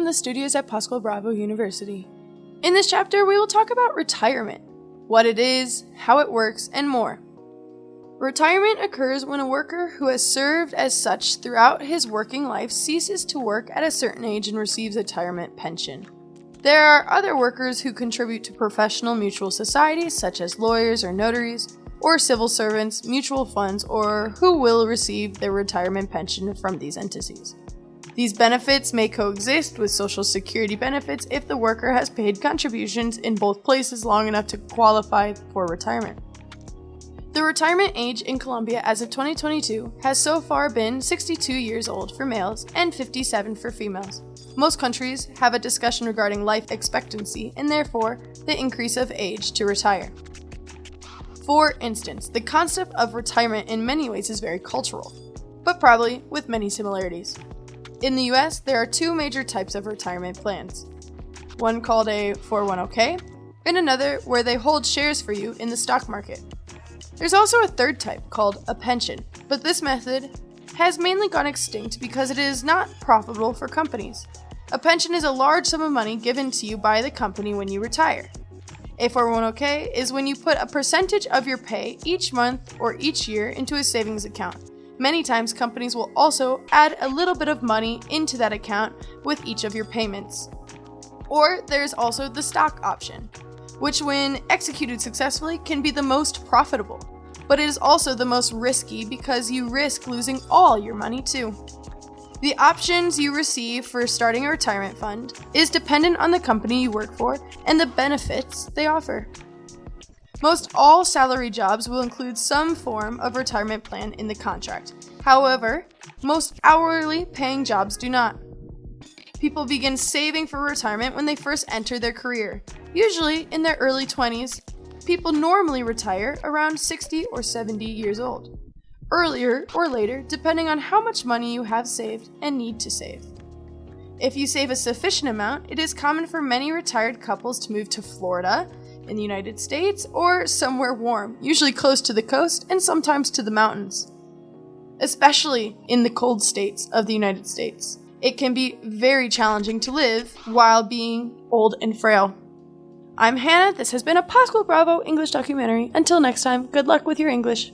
From the studios at Pascual Bravo University. In this chapter, we will talk about retirement, what it is, how it works, and more. Retirement occurs when a worker who has served as such throughout his working life ceases to work at a certain age and receives a retirement pension. There are other workers who contribute to professional mutual societies, such as lawyers or notaries, or civil servants, mutual funds, or who will receive their retirement pension from these entities. These benefits may coexist with Social Security benefits if the worker has paid contributions in both places long enough to qualify for retirement. The retirement age in Colombia as of 2022 has so far been 62 years old for males and 57 for females. Most countries have a discussion regarding life expectancy and therefore the increase of age to retire. For instance, the concept of retirement in many ways is very cultural, but probably with many similarities. In the US, there are two major types of retirement plans. One called a 401k, and another where they hold shares for you in the stock market. There's also a third type called a pension, but this method has mainly gone extinct because it is not profitable for companies. A pension is a large sum of money given to you by the company when you retire. A 401k is when you put a percentage of your pay each month or each year into a savings account. Many times, companies will also add a little bit of money into that account with each of your payments. Or there's also the stock option, which, when executed successfully, can be the most profitable. But it is also the most risky because you risk losing all your money too. The options you receive for starting a retirement fund is dependent on the company you work for and the benefits they offer. Most all salary jobs will include some form of retirement plan in the contract. However, most hourly paying jobs do not. People begin saving for retirement when they first enter their career, usually in their early 20s. People normally retire around 60 or 70 years old, earlier or later, depending on how much money you have saved and need to save. If you save a sufficient amount, it is common for many retired couples to move to Florida, in the United States or somewhere warm, usually close to the coast and sometimes to the mountains. Especially in the cold states of the United States, it can be very challenging to live while being old and frail. I'm Hannah. This has been a Pascual Bravo English documentary. Until next time, good luck with your English.